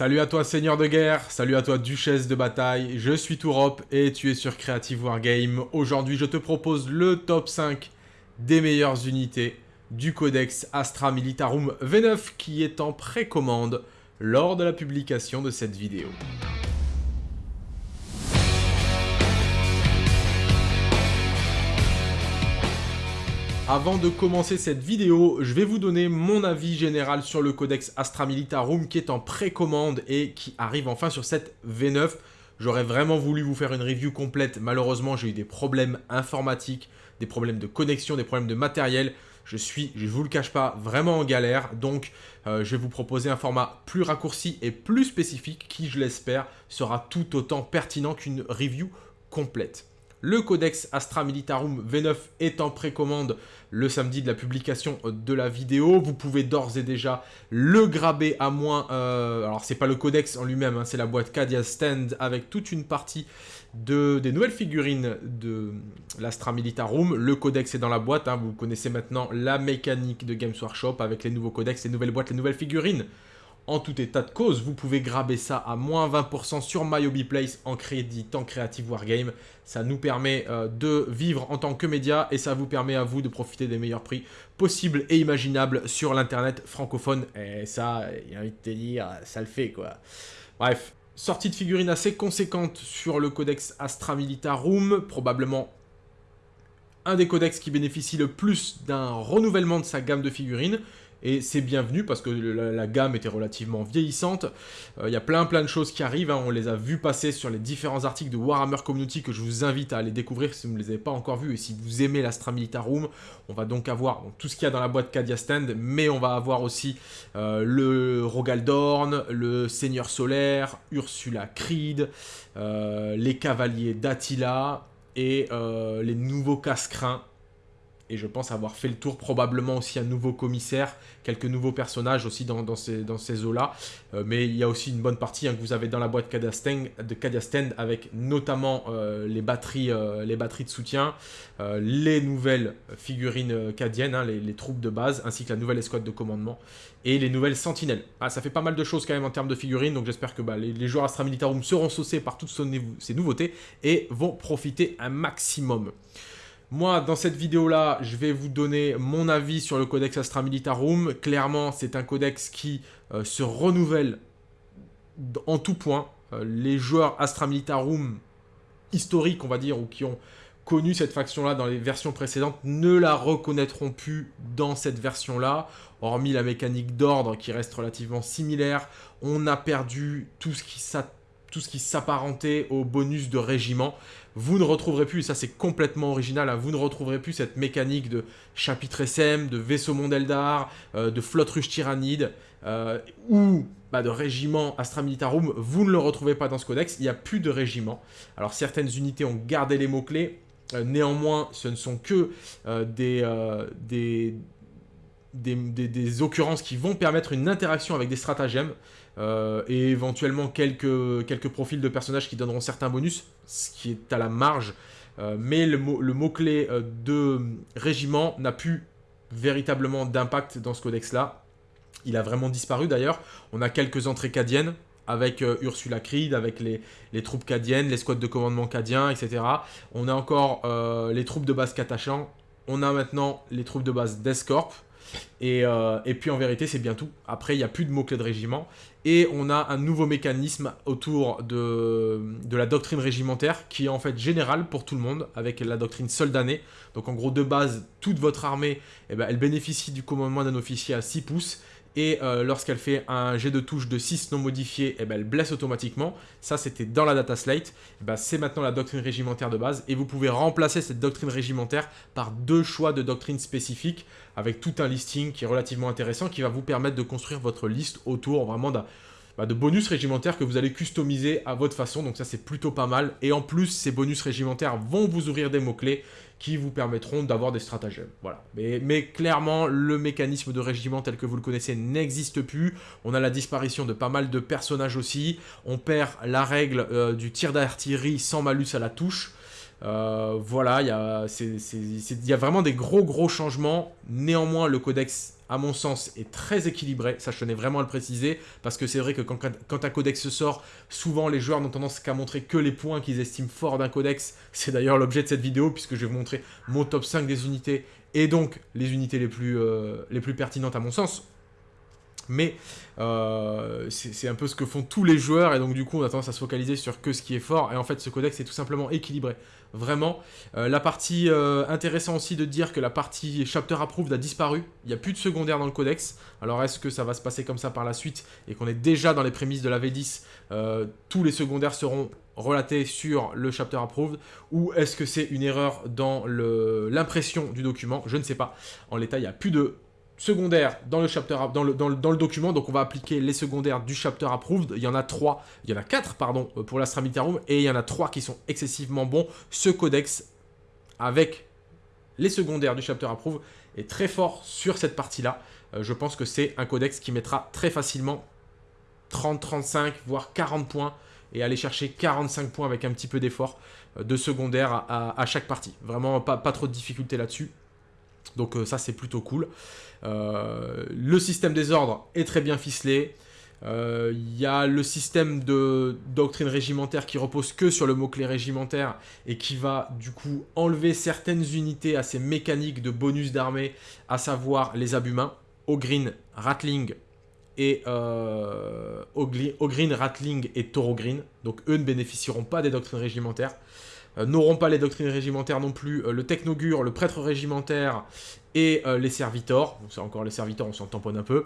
Salut à toi seigneur de guerre, salut à toi duchesse de bataille, je suis Tourop et tu es sur Creative Wargame. Aujourd'hui je te propose le top 5 des meilleures unités du codex Astra Militarum V9 qui est en précommande lors de la publication de cette vidéo. Avant de commencer cette vidéo, je vais vous donner mon avis général sur le codex Astra Militarum qui est en précommande et qui arrive enfin sur cette V9. J'aurais vraiment voulu vous faire une review complète, malheureusement j'ai eu des problèmes informatiques, des problèmes de connexion, des problèmes de matériel. Je suis, je vous le cache pas, vraiment en galère, donc euh, je vais vous proposer un format plus raccourci et plus spécifique qui, je l'espère, sera tout autant pertinent qu'une review complète. Le codex Astra Militarum V9 est en précommande le samedi de la publication de la vidéo. Vous pouvez d'ores et déjà le graber à moins... Euh, alors, c'est pas le codex en lui-même, hein, c'est la boîte Cadia Stand avec toute une partie de, des nouvelles figurines de l'Astra Militarum. Le codex est dans la boîte. Hein. vous connaissez maintenant la mécanique de Games Workshop avec les nouveaux codex, les nouvelles boîtes, les nouvelles figurines. En tout état de cause, vous pouvez graber ça à moins 20% sur MyObiPlace en crédit en Creative Wargame. Ça nous permet euh, de vivre en tant que média et ça vous permet à vous de profiter des meilleurs prix possibles et imaginables sur l'internet francophone. Et ça, il a envie de te dire, ça le fait quoi. Bref, sortie de figurines assez conséquente sur le codex Astra Militarum, probablement un des codex qui bénéficie le plus d'un renouvellement de sa gamme de figurines et c'est bienvenu parce que la, gamme était relativement vieillissante. Euh, il y a plein plein de choses qui arrivent, hein. on les a vues passer sur les différents articles de Warhammer Community que je vous invite à aller découvrir si vous ne les avez pas encore vus et si vous aimez l'Astra Militarum. On va donc avoir tout ce qu'il y a dans la boîte Cadia Stand, mais on va avoir aussi euh, le Rogaldorn, le Seigneur Solaire, Ursula Creed, euh, les Cavaliers d'Attila et les nouveaux casse-crins et je pense avoir fait le tour, probablement aussi un nouveau commissaire, quelques nouveaux personnages aussi dans, ces, ces eaux-là. Euh, mais il y a aussi une bonne partie hein, que vous avez dans la boîte de Cadiastend avec notamment euh, les, batteries, euh, les batteries de soutien, les nouvelles figurines cadiennes, hein, les, troupes de base, ainsi que la nouvelle escouade de commandement et les nouvelles sentinelles. Ah, ça fait pas mal de choses quand même en termes de figurines, donc j'espère que bah, les, les, joueurs Astra Militarum seront saucés par toutes ces nouveautés et vont profiter un maximum. Moi, dans cette vidéo-là, je vais vous donner mon avis sur le Codex Astra Militarum. Clairement, c'est un codex qui euh, se renouvelle en tout point. Euh, les joueurs Astra Militarum historiques, on va dire, ou qui ont connu cette faction-là dans les versions précédentes, ne la reconnaîtront plus dans cette version-là. Hormis la mécanique d'ordre qui reste relativement similaire, on a perdu tout ce qui s'attend tout ce qui s'apparentait au bonus de régiment. Vous ne retrouverez plus, et ça c'est complètement original, hein, vous ne retrouverez plus cette mécanique de chapitre SM, de vaisseau Mondeldar, euh, de flotte ruche tyrannide, euh, ou bah, de régiment Astra Militarum, vous ne le retrouvez pas dans ce codex, il n'y a plus de régiment. Alors certaines unités ont gardé les mots-clés, euh, néanmoins ce ne sont que des, occurrences qui vont permettre une interaction avec des stratagèmes euh, et éventuellement quelques, profils de personnages qui donneront certains bonus, ce qui est à la marge. Euh, mais le, mot-clé euh, de régiment n'a plus véritablement d'impact dans ce codex-là. Il a vraiment disparu d'ailleurs. On a quelques entrées cadiennes avec Ursula Creed, avec les, troupes cadiennes, les squads de commandement cadiens, etc. On a encore les troupes de base Katachan. On a maintenant les troupes de base d'Escorp. Euh, et, puis en vérité, c'est bien tout. Après, il n'y a plus de mots-clés de régiment. Et on a un nouveau mécanisme autour de, la doctrine régimentaire qui est en fait générale pour tout le monde avec la doctrine soldanée. Donc en gros, de base, toute votre armée, eh ben, elle bénéficie du commandement d'un officier à 6 pouces et euh, lorsqu'elle fait un jet de touche de 6 non modifié, eh ben, elle blesse automatiquement. Ça, c'était dans la data slate. Eh ben, c'est maintenant la doctrine régimentaire de base, et vous pouvez remplacer cette doctrine régimentaire par deux choix de doctrine spécifiques, avec tout un listing qui est relativement intéressant, qui va vous permettre de construire votre liste autour vraiment d'un bah, de bonus régimentaires que vous allez customiser à votre façon, donc ça c'est plutôt pas mal. Et en plus, ces bonus régimentaires vont vous ouvrir des mots-clés qui vous permettront d'avoir des stratagèmes. Voilà. Mais, mais, clairement, le mécanisme de régiment tel que vous le connaissez n'existe plus. On a la disparition de pas mal de personnages aussi. On perd la règle euh, du tir d'artillerie sans malus à la touche. Euh, voilà, il y, a, y a vraiment des gros gros changements. Néanmoins, le codex à mon sens, est très équilibré. Ça, je tenais vraiment à le préciser, parce que c'est vrai que quand, un codex sort, souvent les joueurs n'ont tendance qu'à montrer que les points qu'ils estiment forts d'un codex. C'est d'ailleurs l'objet de cette vidéo, puisque je vais vous montrer mon top 5 des unités, et donc les unités les plus, euh, les plus pertinentes à mon sens mais euh, c'est un peu ce que font tous les joueurs, et donc du coup on a tendance à se focaliser sur que ce qui est fort, et en fait ce codex est tout simplement équilibré, vraiment. Euh, la partie, euh, intéressant aussi de dire que la partie Chapter Approved a disparu, il n'y a plus de secondaire dans le codex, alors est-ce que ça va se passer comme ça par la suite, et qu'on est déjà dans les prémices de la V10, tous les secondaires seront relatés sur le chapter approved ou est-ce que c'est une erreur dans l'impression du document? Je ne sais pas. En l'état, il n'y a plus de secondaires dans le, document. Donc on va appliquer les secondaires du chapter approved. Il y en a trois, il y en a quatre pardon euh, pour l'Astra Room et il y en a trois qui sont excessivement bons. Ce codex avec les secondaires du chapter approved est très fort sur cette partie-là. Euh, je pense que c'est un codex qui mettra très facilement 30, 35, voire 40 points et aller chercher 45 points avec un petit peu d'effort euh, de secondaire à, chaque partie. Vraiment pas, pas trop de difficultés là-dessus. Donc ça c'est plutôt cool. Euh, le système des ordres est très bien ficelé. Il euh, y a le système de doctrine régimentaire qui repose que sur le mot-clé régimentaire et qui va du coup enlever certaines unités à ces mécaniques de bonus d'armée, à savoir les abumains, Ogreen, Ratling et euh, Ratling et. Donc eux ne bénéficieront pas des doctrines régimentaires. Euh, n'auront pas les doctrines régimentaires non plus, euh, le technogure, le prêtre régimentaire et euh, les servitors, c'est encore les servitors, on s'en tamponne un peu,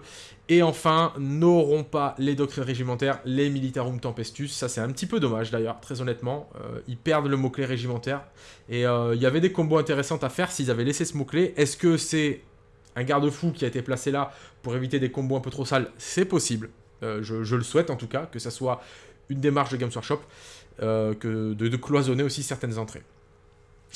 et enfin, n'auront pas les doctrines régimentaires, les Militarum Tempestus, ça c'est un petit peu dommage d'ailleurs, très honnêtement, ils perdent le mot-clé régimentaire, et il y avait des combos intéressants à faire s'ils avaient laissé ce mot-clé, est-ce que c'est un garde-fou qui a été placé là pour éviter des combos un peu trop sales? C'est possible, je, je, le souhaite en tout cas, que ça soit une démarche de Games Workshop, que de, cloisonner aussi certaines entrées.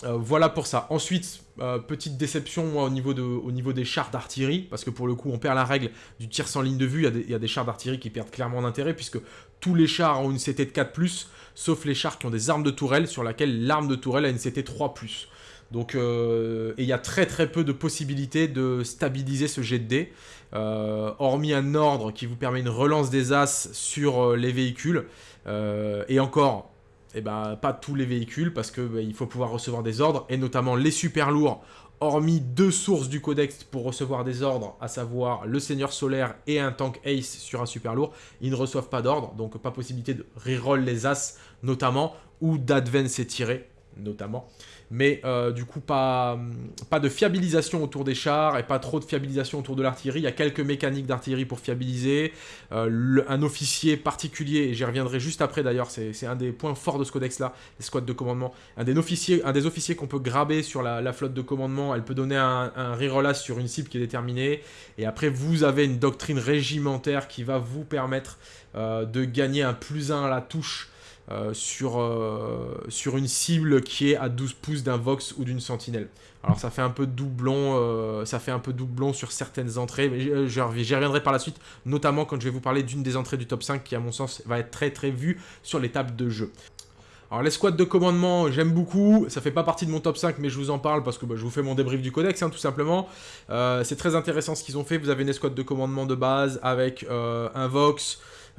Euh, voilà pour ça. Ensuite, euh, petite déception au, niveau de, au niveau des chars d'artillerie, parce que pour le coup on perd la règle du tir sans ligne de vue, il y, a des, chars d'artillerie qui perdent clairement d'intérêt, puisque tous les chars ont une CT de 4+, sauf les chars qui ont des armes de tourelle, sur laquelle l'arme de tourelle a une CT 3+. Donc, il y a très très peu de possibilités de stabiliser ce jet de dés, hormis un ordre qui vous permet une relance des As sur les véhicules, euh, et encore, eh ben, pas tous les véhicules, parce qu'il bah, faut pouvoir recevoir des ordres, et notamment les super lourds, hormis deux sources du codex pour recevoir des ordres, à savoir le Seigneur Solaire et un tank Ace sur un super lourd, ils ne reçoivent pas d'ordre, donc pas possibilité de reroll les As, notamment, ou d'advance tirer, notamment mais euh, du coup pas, de fiabilisation autour des chars et pas trop de fiabilisation autour de l'artillerie. Il y a quelques mécaniques d'artillerie pour fiabiliser, euh, un officier particulier, et j'y reviendrai juste après d'ailleurs, c'est un des points forts de ce codex-là, les squads de commandement. Un des officiers, un des officiers qu'on peut graber sur la, flotte de commandement, elle peut donner un, un reroll sur une cible qui est déterminée, et après vous avez une doctrine régimentaire qui va vous permettre euh, de gagner un plus 1 à la touche euh, sur, euh, sur une cible qui est à 12 pouces d'un Vox ou d'une Sentinelle. Alors ça fait un peu doublon, euh, ça fait un peu doublon sur certaines entrées, j'y reviendrai par la suite, notamment quand je vais vous parler d'une des entrées du top 5 qui à mon sens va être très très vue sur les tables de jeu. Alors les de commandement, j'aime beaucoup, ça fait pas partie de mon top 5 mais je vous en parle parce que bah, je vous fais mon débrief du codex hein, tout simplement. c'est très intéressant ce qu'ils ont fait, vous avez une escouade de commandement de base avec un Vox,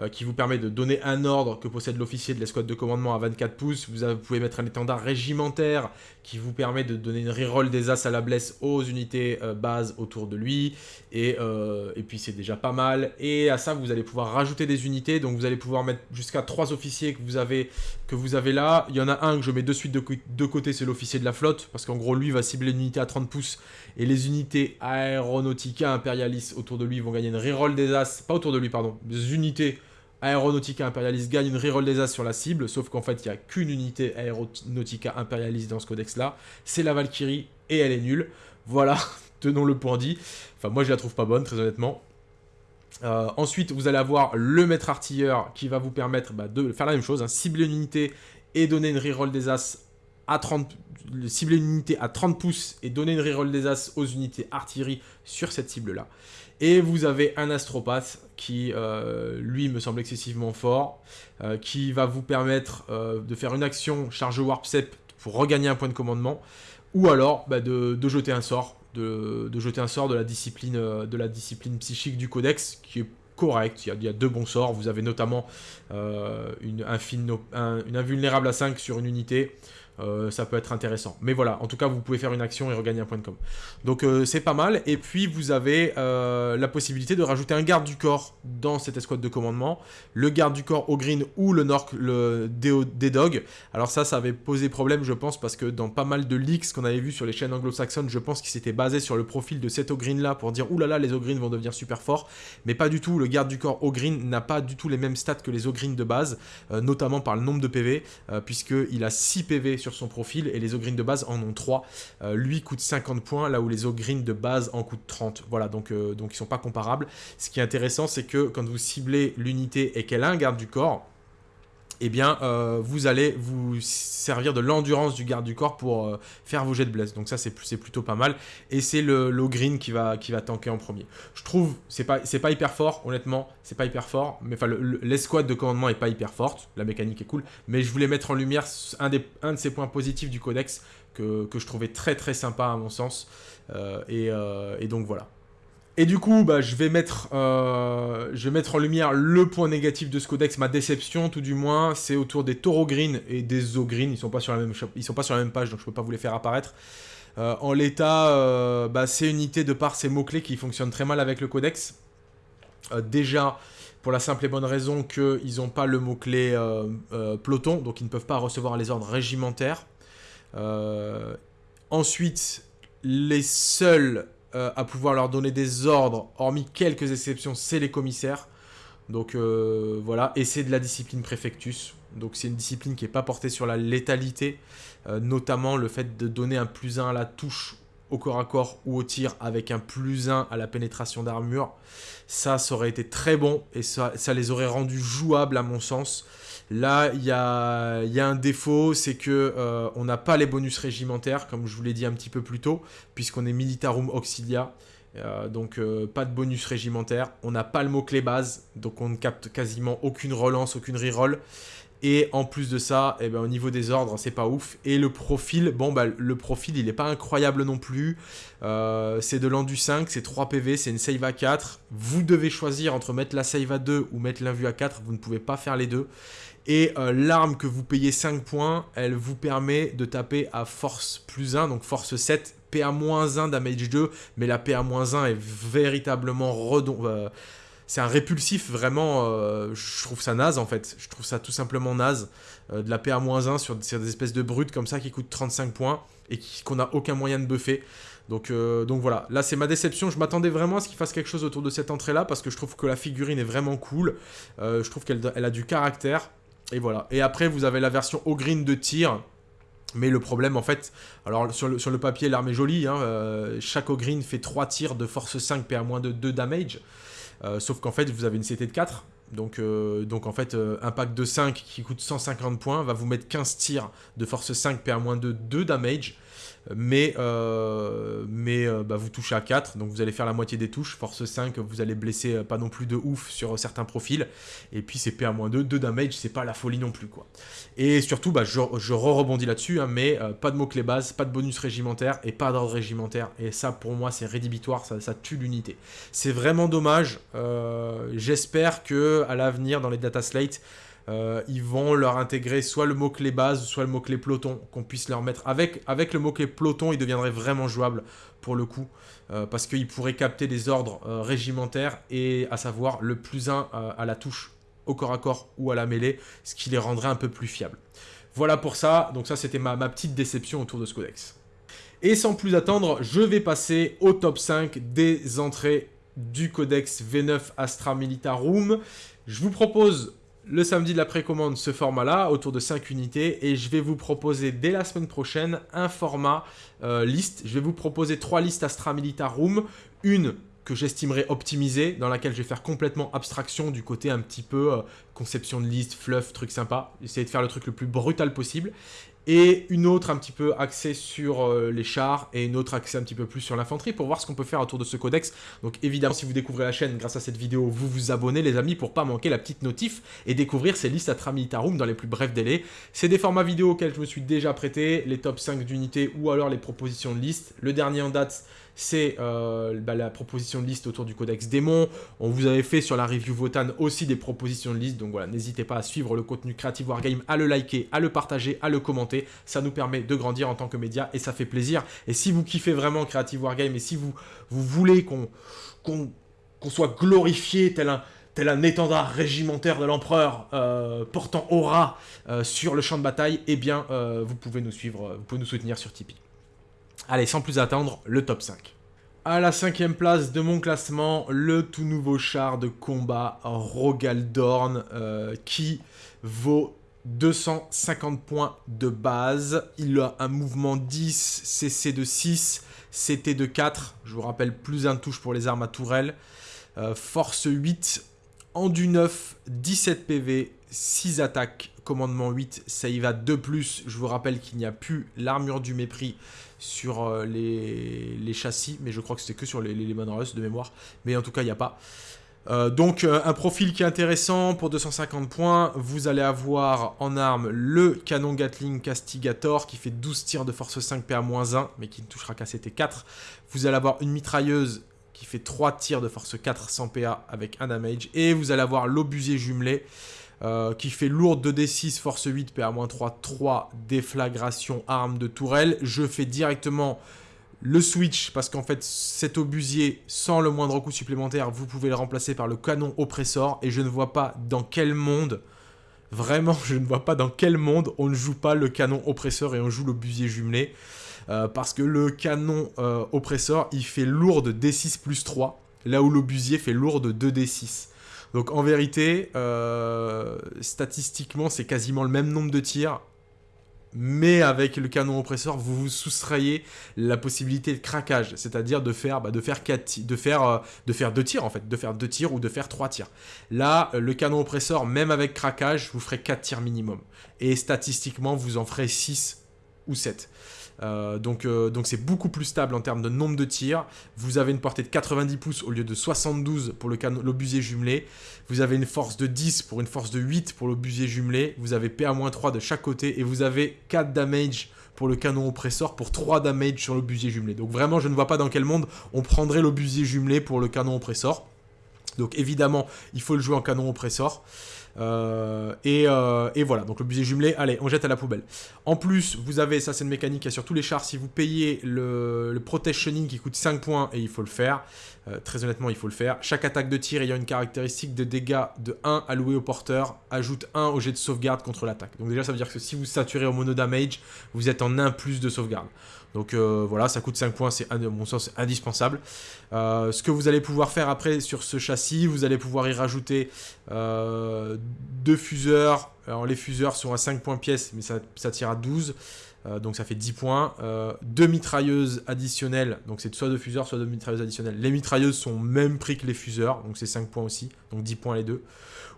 qui vous permet de donner un ordre que possède l'officier de l'escouade de commandement à 24 pouces. Vous, pouvez mettre un étendard régimentaire qui vous permet de donner une reroll des as à la blesse aux unités euh, base autour de lui. Et, euh, et puis c'est déjà pas mal. Et à ça, vous allez pouvoir rajouter des unités. Donc vous allez pouvoir mettre jusqu'à 3 officiers que vous, avez, que vous avez là. Il y en a un que je mets de suite de, côté, c'est l'officier de la flotte. Parce qu'en gros, lui va cibler une unité à 30 pouces. Et les unités Aeronautica Imperialis autour de lui vont gagner une reroll des as. Pas autour de lui, pardon. Des unités Aeronautica Imperialis gagne une reroll des As sur la cible, sauf qu'en fait, il n'y a qu'une unité Aeronautica Imperialis dans ce codex-là. C'est la Valkyrie, et elle est nulle. Voilà, tenons le point dit. Enfin, moi, je la trouve pas bonne, très honnêtement. Euh, ensuite, vous allez avoir le maître artilleur qui va vous permettre bah, de faire la même chose, hein, cibler une unité et donner une reroll des As à 30, cibler une unité à 30 pouces et donner une reroll des As aux unités artillerie sur cette cible-là. Et vous avez un astropathe qui, euh, lui, me semble excessivement fort, euh, qui va vous permettre euh, de faire une action charge warp sep pour regagner un point de commandement, ou alors bah, de, jeter un sort de, jeter un sort de la discipline, de la discipline psychique du codex, qui est correct. Il y, a, deux bons sorts. Vous avez notamment une, une invulnérable à 5 sur une unité. Euh, ça peut être intéressant. Mais voilà, en tout cas, vous pouvez faire une action et regagner un point de com. Donc euh, c'est pas mal. Et puis vous avez euh, la possibilité de rajouter un garde du corps dans cette escouade de commandement. Le garde du corps au green ou le Nork, le D-Dog. Alors ça, ça avait posé problème, je pense, parce que dans pas mal de leaks qu'on avait vu sur les chaînes anglo-saxonnes, je pense qu'ils s'étaient basés sur le profil de cet green là pour dire oulala, les green vont devenir super forts. Mais pas du tout. Le garde du corps au green n'a pas du tout les mêmes stats que les green de base, notamment par le nombre de PV, puisqu'il a 6 PV sur son profil et les Ogreen de base en ont 3. Euh, lui coûte 50 points là où les Ogreen de base en coûtent 30. Voilà, donc, euh, donc ils sont pas comparables. Ce qui est intéressant, c'est que quand vous ciblez l'unité et qu'elle a un garde du corps, eh bien, euh, vous allez vous servir de l'endurance du garde du corps pour euh, faire vos jets de bless. Donc ça, c'est plutôt pas mal. Et c'est le green qui va, qui va tanker en premier. Je trouve, c'est pas, hyper fort, honnêtement, c'est pas hyper fort. Mais enfin, l'escouade de commandement est pas hyper forte. La mécanique est cool. Mais je voulais mettre en lumière un de ces points positifs du codex que, je trouvais très très sympa à mon sens. Euh, et donc voilà. Et du coup, bah, je, vais mettre, euh, je vais mettre en lumière le point négatif de ce codex, ma déception tout du moins, c'est autour des taureaux green et des zo green. Ils sont sont pas sur la même page, donc je peux pas vous les faire apparaître. Euh, en l'état, euh, bah, c'est unité de par ces mots-clés qui fonctionnent très mal avec le codex. déjà, pour la simple et bonne raison qu'ils n'ont pas le mot-clé peloton, donc ils ne peuvent pas recevoir les ordres régimentaires. ensuite, les seuls euh, à pouvoir leur donner des ordres, hormis quelques exceptions, c'est les commissaires. Donc euh, voilà, et c'est de la discipline préfectus. Donc c'est une discipline qui n'est pas portée sur la létalité, euh, notamment le fait de donner un plus 1 à la touche au corps à corps ou au tir avec un plus 1 à la pénétration d'armure. Ça, ça aurait été très bon et ça, ça les aurait rendus jouables à mon sens. Là, il y a, un défaut, c'est que euh, on n'a pas les bonus régimentaires, comme je vous l'ai dit un petit peu plus tôt, puisqu'on est Militarum Auxilia. Euh, donc euh, pas de bonus régimentaire. On n'a pas le mot-clé base, donc on ne capte quasiment aucune relance, aucune reroll. Et en plus de ça, eh ben, au niveau des ordres, c'est pas ouf. Et le profil, bon bah le profil il est pas incroyable non plus. c'est de l'endu 5, c'est 3 PV, c'est une save à 4. Vous devez choisir entre mettre la save à 2 ou mettre l'invue à 4, vous ne pouvez pas faire les deux. Et euh, l'arme que vous payez 5 points, elle vous permet de taper à force plus 1, donc force 7, PA-1, damage 2, mais la PA-1 est véritablement redon... Euh, c'est un répulsif, vraiment, euh, je trouve ça naze en fait. Je trouve ça tout simplement naze. de la PA-1 sur, des espèces de brutes comme ça qui coûtent 35 points et qu'on n'a aucun moyen de buffer. Donc, donc voilà, là c'est ma déception, je m'attendais vraiment à ce qu'il fasse quelque chose autour de cette entrée là parce que je trouve que la figurine est vraiment cool, je trouve qu'elle a du caractère, et voilà. Et après, vous avez la version au de tir. Mais le problème, en fait, alors sur le, papier, l'arme est jolie. Hein, euh, chaque green fait 3 tirs de force 5 PA- de 2 damage. Euh, sauf qu'en fait, vous avez une CT de 4. Donc, euh, donc en fait, un pack de 5 qui coûte 150 points va vous mettre 15 tirs de force 5 PA- 2 damage mais, euh, mais euh, bah, vous touchez à 4, donc vous allez faire la moitié des touches, force 5, vous allez blesser euh, pas non plus de ouf sur certains profils, et puis c'est PA-2, 2 damage, c'est pas la folie non plus quoi. Et surtout, bah, je, re-rebondis là-dessus, hein, mais pas de mots-clés base, pas de bonus régimentaire, et pas d'ordre régimentaire, et ça pour moi c'est rédhibitoire, ça, ça tue l'unité. C'est vraiment dommage, j'espère que à l'avenir dans les data slates, euh, ils vont leur intégrer soit le mot-clé base, soit le mot-clé peloton, qu'on puisse leur mettre. Avec, le mot-clé peloton, il deviendrait vraiment jouable pour le coup, euh, parce qu'ils pourraient capter des ordres euh, régimentaires, et à savoir le plus 1 à la touche au corps à corps ou à la mêlée, ce qui les rendrait un peu plus fiables. Voilà pour ça, donc ça c'était ma, ma petite déception autour de ce codex. Et sans plus attendre, je vais passer au top 5 des entrées du codex V9 Astra Militarum. Je vous propose le samedi de la précommande ce format-là, autour de 5 unités, et je vais vous proposer dès la semaine prochaine un format euh, liste. Je vais vous proposer trois listes Astra Militar Room, une que j'estimerai optimisée, dans laquelle je vais faire complètement abstraction du côté un petit peu euh, conception de liste, fluff, truc sympa, essayer de faire le truc le plus brutal possible, et une autre un petit peu axée sur euh, les chars, et une autre axée un petit peu plus sur l'infanterie, pour voir ce qu'on peut faire autour de ce codex. Donc évidemment, si vous découvrez la chaîne grâce à cette vidéo, vous vous abonnez les amis pour pas manquer la petite notif, et découvrir ces listes à Militarum dans les plus brefs délais. C'est des formats vidéo auxquels je me suis déjà prêté, les top 5 d'unités ou alors les propositions de liste. Le dernier en date, c'est euh, bah, la proposition de liste autour du codex démon. On vous avait fait sur la review Votan aussi des propositions de liste, donc voilà, n'hésitez pas à suivre le contenu Creative Wargame, à le liker, à le partager, à le commenter. Ça nous permet de grandir en tant que média et ça fait plaisir. Et si vous kiffez vraiment Creative Wargame et si vous, voulez qu'on soit glorifié tel un étendard régimentaire de l'empereur euh, portant aura euh, sur le champ de bataille, eh bien, vous pouvez nous suivre, vous pouvez nous soutenir sur Tipeee. Allez, sans plus attendre, le top 5. À la cinquième place de mon classement, le tout nouveau char de combat Rogaldorn qui vaut 250 points de base. Il a un mouvement 10, CC de 6, CT de 4. Je vous rappelle, plus un touche pour les armes à tourelle. force 8, Endu 9, 17 PV, 6 attaques, commandement 8, ça y va de plus. Je vous rappelle qu'il n'y a plus l'armure du mépris sur euh, les, châssis, mais je crois que c'était que sur les, les de mémoire. Mais en tout cas, il n'y a pas. Euh, donc euh, un profil qui est intéressant pour 250 points, vous allez avoir en arme le canon Gatling Castigator qui fait 12 tirs de force 5 PA-1 mais qui ne touchera qu'à CT4. Vous allez avoir une mitrailleuse qui fait 3 tirs de force 4 sans PA avec un damage. Et vous allez avoir l'obusier jumelé euh, qui fait lourde 2d6, force 8, PA-3, 3 déflagration, arme de tourelle. Je fais directement le switch parce qu'en fait cet obusier sans le moindre coup supplémentaire vous pouvez le remplacer par le canon oppressor et je ne vois pas dans quel monde vraiment je ne vois pas dans quel monde on ne joue pas le canon oppresseur et on joue l'obusier jumelé euh, parce que le canon euh, oppresseur, il fait lourde D6 plus 3, là où l'obusier fait lourde 2D6. Donc en vérité, euh, statistiquement, c'est quasiment le même nombre de tirs, mais avec le canon oppresseur, vous vous soustrayez la possibilité de craquage, c'est-à-dire de faire, bah, de faire, de, faire, de faire deux tirs en fait, de faire deux tirs ou de faire trois tirs. Là, le canon oppresseur, même avec craquage, vous ferez 4 tirs minimum. Et statistiquement, vous en ferez 6 ou 7. Euh, donc euh, donc c'est beaucoup plus stable en termes de nombre de tirs. Vous avez une portée de 90 pouces au lieu de 72 pour l'obusier jumelé. Vous avez une force de 10 pour une force de 8 pour l'obusier jumelé. Vous avez PA-3 de chaque côté et vous avez 4 damage pour le canon oppresseur pour 3 damage sur l'obusier jumelé. Donc vraiment je ne vois pas dans quel monde on prendrait l'obusier jumelé pour le canon oppresseur. Donc évidemment il faut le jouer en canon oppresseur. Euh, euh, et, voilà, donc le budget jumelé, allez, on jette à la poubelle. En plus, vous avez, ça c'est une mécanique, y a sur tous les chars, si vous payez le, le protection qui coûte 5 points, et il faut le faire, euh, très honnêtement, il faut le faire. Chaque attaque de tir ayant une caractéristique de dégâts de 1 alloué au porteur, ajoute 1 au jet de sauvegarde contre l'attaque. Donc déjà, ça veut dire que si vous saturez au mono damage, vous êtes en 1 plus de sauvegarde. Donc euh, voilà, ça coûte 5 points, c'est à mon sens indispensable. Euh, ce que vous allez pouvoir faire après sur ce châssis, vous allez pouvoir y rajouter deux fuseurs. Alors les fuseurs sont à 5 points pièce, mais ça, ça tire à 12. Euh, donc ça fait 10 points. Euh, deux mitrailleuses additionnelles, donc c'est soit deux fuseurs, soit deux mitrailleuses additionnelles. Les mitrailleuses sont au même prix que les fuseurs, donc c'est 5 points aussi, donc 10 points les deux.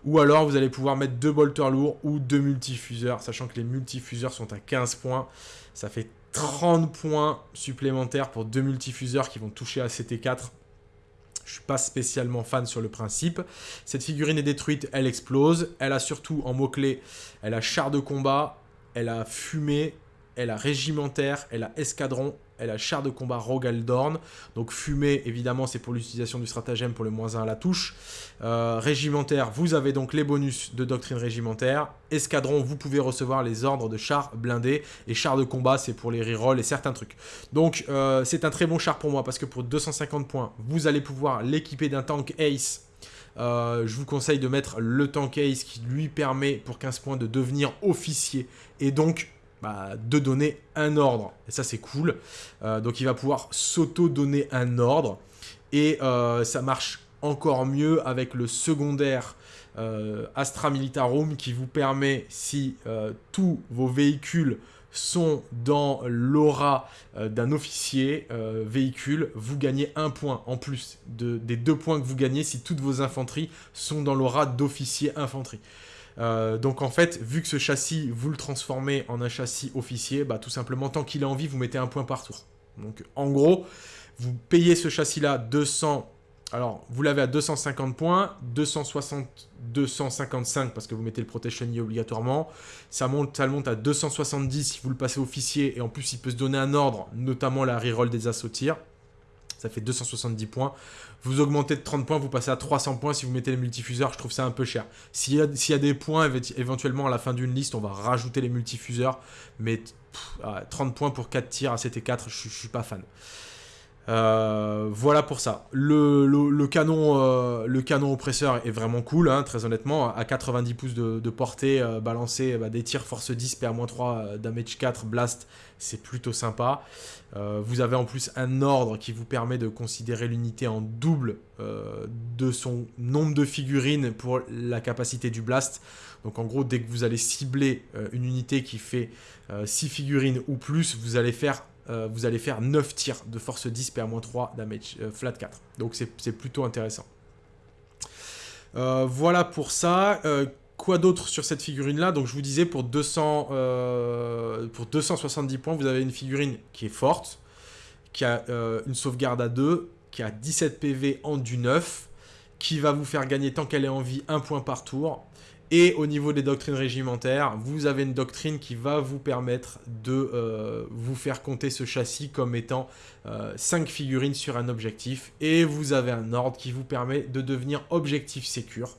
Ou alors vous allez pouvoir mettre deux bolters lourds ou deux multifuseurs, sachant que les multifuseurs sont à 15 points. Ça fait 30 points supplémentaires pour deux multifuseurs qui vont toucher à CT4. Je suis pas spécialement fan sur le principe. Cette figurine est détruite, elle explose. Elle a surtout en mot-clé, elle a char de combat, elle a fumée, elle a régimentaire, elle a escadron, elle a char de combat Rogaldorn. Donc fumée, évidemment, c'est pour l'utilisation du stratagème pour le moins 1 à la touche. Euh, régimentaire, vous avez donc les bonus de doctrine régimentaire. Escadron, vous pouvez recevoir les ordres de char blindé. Et char de combat, c'est pour les rerolls et certains trucs. Donc euh, c'est un très bon char pour moi parce que pour 250 points, vous allez pouvoir l'équiper d'un tank Ace. Euh, je vous conseille de mettre le tank Ace qui lui permet pour 15 points de devenir officier et donc bah, de donner un ordre. Et ça, c'est cool. Euh, donc, il va pouvoir s'auto-donner un ordre. Et euh, ça marche encore mieux avec le secondaire euh, Astra Militarum qui vous permet, si tous vos véhicules sont dans l'aura d'un officier véhicule, vous gagnez un point en plus des deux points que vous gagnez si toutes vos infanteries sont dans l'aura d'officier infanterie. Euh, donc en fait, vu que ce châssis, vous le transformez en un châssis officier, bah, tout simplement, tant qu'il est en vie, vous mettez un point par tour. Donc en gros, vous payez ce châssis-là 200... Alors, vous l'avez à 250 points, 260, 255 parce que vous mettez le Protection obligatoirement. Ça monte, ça monte à 270 si vous le passez officier et en plus il peut se donner un ordre, notamment la reroll des assauts ça fait 270 points. Vous augmentez de 30 points, vous passez à 300 points si vous mettez les multifuseurs, je trouve ça un peu cher. S'il y, a des points, éventuellement à la fin d'une liste, on va rajouter les multifuseurs, mais 30 points pour 4 tirs à CT4, je, je suis pas fan. Euh, voilà pour ça. Le, canon, euh, le canon oppresseur est vraiment cool, hein, très honnêtement. À 90 pouces de, portée, euh, balancer bah, des tirs force 10, PA-3, damage 4, blast, c'est plutôt sympa. vous avez en plus un ordre qui vous permet de considérer l'unité en double de son nombre de figurines pour la capacité du blast. Donc en gros, dès que vous allez cibler une unité qui fait 6 figurines ou plus, vous allez faire euh, vous allez faire 9 tirs de force 10 PA-3 damage euh, flat 4. Donc c'est plutôt intéressant. Euh, voilà pour ça. quoi d'autre sur cette figurine là Donc je vous disais pour, 200, pour 270 points, vous avez une figurine qui est forte, qui a une sauvegarde à 2, qui a 17 PV en du 9, qui va vous faire gagner tant qu'elle est en vie un point par tour, et au niveau des doctrines régimentaires, vous avez une doctrine qui va vous permettre de euh, vous faire compter ce châssis comme étant 5 euh, figurines sur un objectif. Et vous avez un ordre qui vous permet de devenir objectif sécure.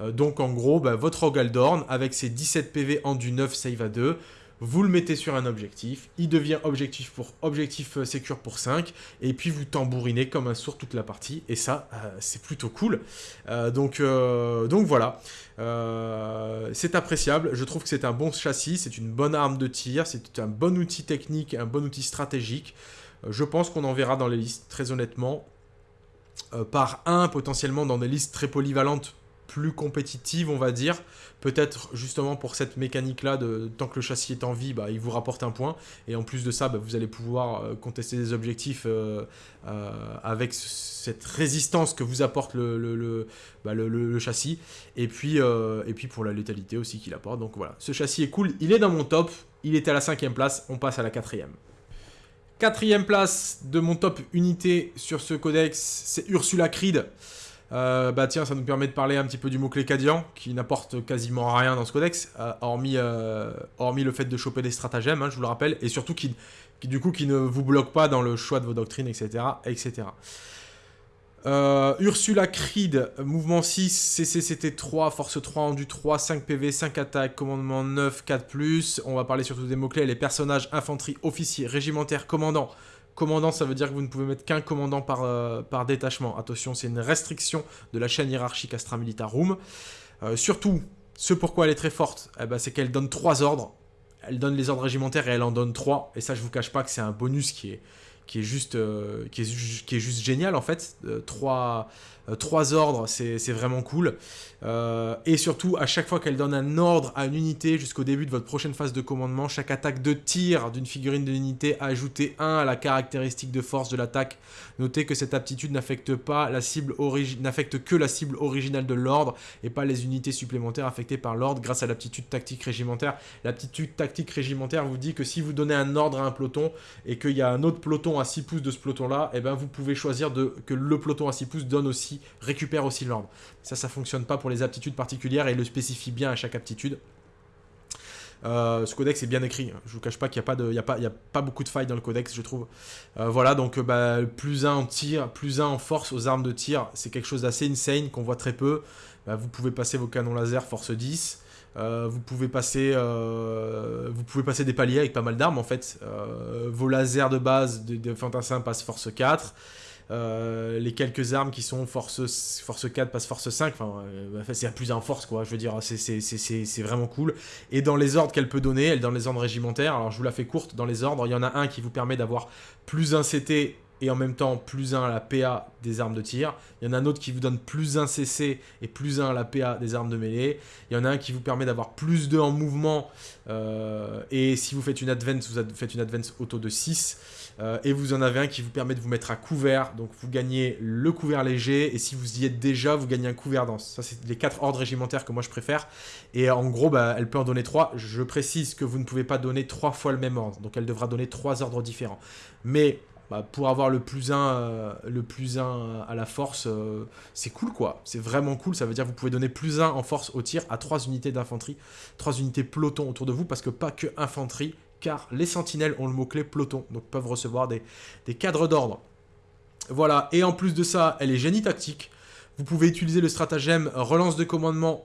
Euh, donc en gros, bah, votre Ogaldorn, avec ses 17 PV en du 9 save à 2, vous le mettez sur un objectif, il devient objectif pour objectif euh, secure pour 5, et puis vous tambourinez comme un sourd toute la partie, et ça, euh, c'est plutôt cool. Euh, donc, donc voilà, c'est appréciable, je trouve que c'est un bon châssis, c'est une bonne arme de tir, c'est un bon outil technique, un bon outil stratégique. je pense qu'on en verra dans les listes, très honnêtement, par un potentiellement dans des listes très polyvalentes plus compétitive, on va dire. Peut-être justement pour cette mécanique-là, de tant que le châssis est en vie, bah, il vous rapporte un point. Et en plus de ça, bah, vous allez pouvoir euh, contester des objectifs euh, euh, avec cette résistance que vous apporte le, bah, châssis. Et puis, et puis pour la létalité aussi qu'il apporte. Donc voilà, ce châssis est cool. Il est dans mon top. Il était à la cinquième place. On passe à la quatrième. Quatrième place de mon top unité sur ce codex, c'est Ursula Creed. Euh, bah tiens, ça nous permet de parler un petit peu du mot-clé Cadian, qui n'apporte quasiment rien dans ce codex, euh, hormis, euh, hormis le fait de choper des stratagèmes, hein, je vous le rappelle, et surtout qui, qui, du coup qui ne vous bloque pas dans le choix de vos doctrines, etc. etc. Ursula Creed, mouvement 6, CCCT 3, force 3, endu 3, 5 PV, 5 attaques, commandement 9, 4+. On va parler surtout des mots-clés, les personnages, infanterie, officiers, régimentaires, commandants, Commandant, ça veut dire que vous ne pouvez mettre qu'un commandant par, euh, détachement. Attention, c'est une restriction de la chaîne hiérarchique Astra Militarum. Euh, surtout, ce pourquoi elle est très forte, eh ben, c'est qu'elle donne trois ordres. Elle donne les ordres régimentaires et elle en donne trois. Et ça, je vous cache pas que c'est un bonus qui est, juste, euh, qui est, qui est juste génial en fait. trois, trois ordres, c'est vraiment cool. Euh, et surtout, à chaque fois qu'elle donne un ordre à une unité jusqu'au début de votre prochaine phase de commandement, chaque attaque de tir d'une figurine de l'unité a ajouté 1 à la caractéristique de force de l'attaque. Notez que cette aptitude n'affecte pas la cible n'affecte que la cible originale de l'ordre et pas les unités supplémentaires affectées par l'ordre grâce à l'aptitude tactique régimentaire. L'aptitude tactique régimentaire vous dit que si vous donnez un ordre à un peloton et qu'il y a un autre peloton à 6 pouces de ce peloton-là, et eh ben vous pouvez choisir de, que le peloton à 6 pouces donne aussi, récupère aussi l'ordre. Ça, ça fonctionne pas pour les aptitudes particulières et le spécifie bien à chaque aptitude. Euh, ce codex est bien écrit, je vous cache pas qu'il n'y a, pas a, a beaucoup de failles dans le codex, je trouve. Euh, voilà, donc bah, plus un en tir, plus un en force aux armes de tir, c'est quelque chose d'assez insane qu'on voit très peu. Bah, vous pouvez passer vos canons laser force 10, euh, vous, pouvez passer, vous pouvez passer des paliers avec pas mal d'armes en fait. vos lasers de base de, de fantassins passent force 4. Euh, les quelques armes qui sont force, force 4 passe force 5, enfin, euh, c'est à plus en force quoi, je veux dire, c'est vraiment cool. Et dans les ordres qu'elle peut donner, elle dans les ordres régimentaires, alors je vous la fais courte, dans les ordres, il y en a un qui vous permet d'avoir plus un CT et en même temps plus 1 à la PA des armes de tir. Il y en a un autre qui vous donne plus 1 CC et plus 1 à la PA des armes de mêlée. Il y en a un qui vous permet d'avoir plus 2 en mouvement. Euh, et si vous faites une advance, vous faites une advance auto de 6. Euh, et vous en avez un qui vous permet de vous mettre à couvert. Donc vous gagnez le couvert léger. Et si vous y êtes déjà, vous gagnez un couvert dense. Ça, c'est les 4 ordres régimentaires que moi je préfère. Et en gros, bah, elle peut en donner 3. Je précise que vous ne pouvez pas donner 3 fois le même ordre. Donc elle devra donner 3 ordres différents. Mais bah, pour avoir le plus 1 euh, le plus à la force, euh, c'est cool quoi. C'est vraiment cool. Ça veut dire que vous pouvez donner plus 1 en force au tir à 3 unités d'infanterie, 3 unités peloton autour de vous, parce que pas que infanterie, car les sentinelles ont le mot-clé peloton, donc peuvent recevoir des, cadres d'ordre. Voilà, et en plus de ça, elle est génie tactique. Vous pouvez utiliser le stratagème relance de commandement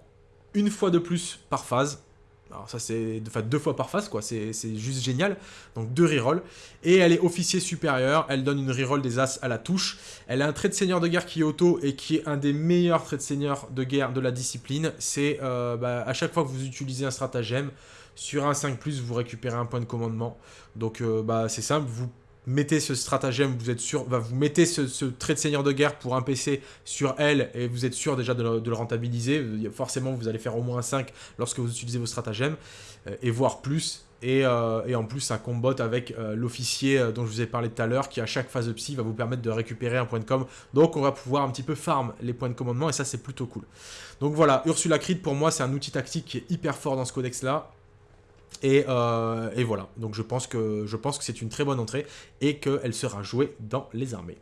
une fois de plus par phase. Alors ça c'est enfin, deux fois par phase quoi, c'est juste génial. Donc deux rerolls. Et elle est officier supérieur, elle donne une reroll des As à la touche. Elle a un trait de seigneur de guerre qui est auto et qui est un des meilleurs traits de seigneur de guerre de la discipline. C'est euh, bah, à chaque fois que vous utilisez un stratagème, sur un 5+, vous récupérez un point de commandement. Donc euh, bah, c'est simple, vous mettez ce stratagème, vous êtes sûr, vous mettez ce, trait de seigneur de guerre pour un PC sur elle et vous êtes sûr déjà de le, rentabiliser. Forcément, vous allez faire au moins 5 lorsque vous utilisez vos stratagèmes euh, et voire plus. Euh, et, en plus, ça combote avec euh, l'officier dont je vous ai parlé tout à l'heure qui, à chaque phase de psy, va vous permettre de récupérer un point de com. Donc, on va pouvoir un petit peu farm les points de commandement et ça, c'est plutôt cool. Donc voilà, Ursula Creed, pour moi, c'est un outil tactique qui est hyper fort dans ce Euh, et, voilà, donc je pense que, c'est une très bonne entrée et qu'elle sera jouée dans les armées.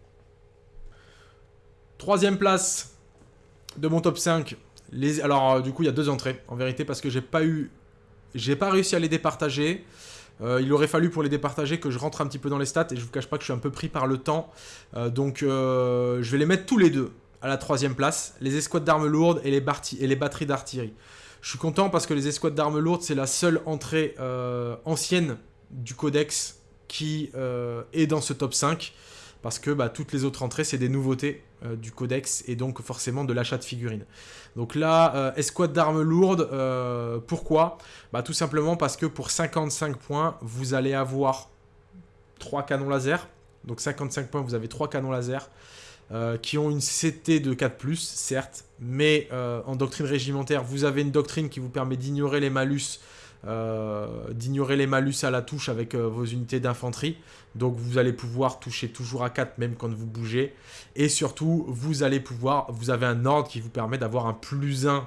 Troisième place de mon top 5. Les, alors euh, du coup il y a deux entrées en vérité parce que j'ai pas eu... J'ai pas réussi à les départager. Euh, il aurait fallu pour les départager que je rentre un petit peu dans les stats et je vous cache pas que je suis un peu pris par le temps. donc je vais les mettre tous les deux à la troisième place. Les escouades d'armes lourdes et les batteries d'artillerie. Je suis content parce que les escouades d'armes lourdes, c'est la seule entrée euh, ancienne du codex qui euh, est dans ce top 5. Parce que bah, toutes les autres entrées, c'est des nouveautés euh, du codex et donc forcément de l'achat de figurines. Donc là, escouade d'armes lourdes, pourquoi? Bah, Tout simplement parce que pour 55 points, vous allez avoir 3 canons laser. Donc 55 points, vous avez 3 canons laser. Euh, qui ont une CT de 4+, certes, mais euh, en doctrine régimentaire, vous avez une doctrine qui vous permet d'ignorer les malus, euh, d'ignorer les malus à la touche avec vos unités d'infanterie. Donc vous allez pouvoir toucher toujours à 4 même quand vous bougez. Et surtout, vous allez pouvoir, vous avez un ordre qui vous permet d'avoir un plus 1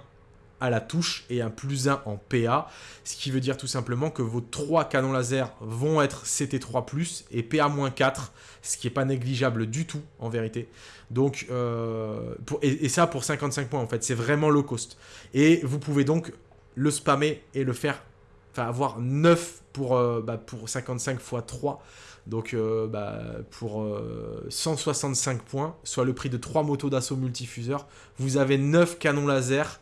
à la touche et un plus 1 en PA, ce qui veut dire tout simplement que vos 3 canons laser vont être CT3+, et PA-4, ce qui n'est pas négligeable du tout en vérité. Donc, euh, et, ça pour 55 points en fait, c'est vraiment low cost. Et vous pouvez donc le spammer et le faire, enfin avoir 9 pour, euh, bah, pour 55 x 3. Donc euh, bah, pour 165 points, soit le prix de 3 motos d'assaut multifuseurs, vous avez 9 canons laser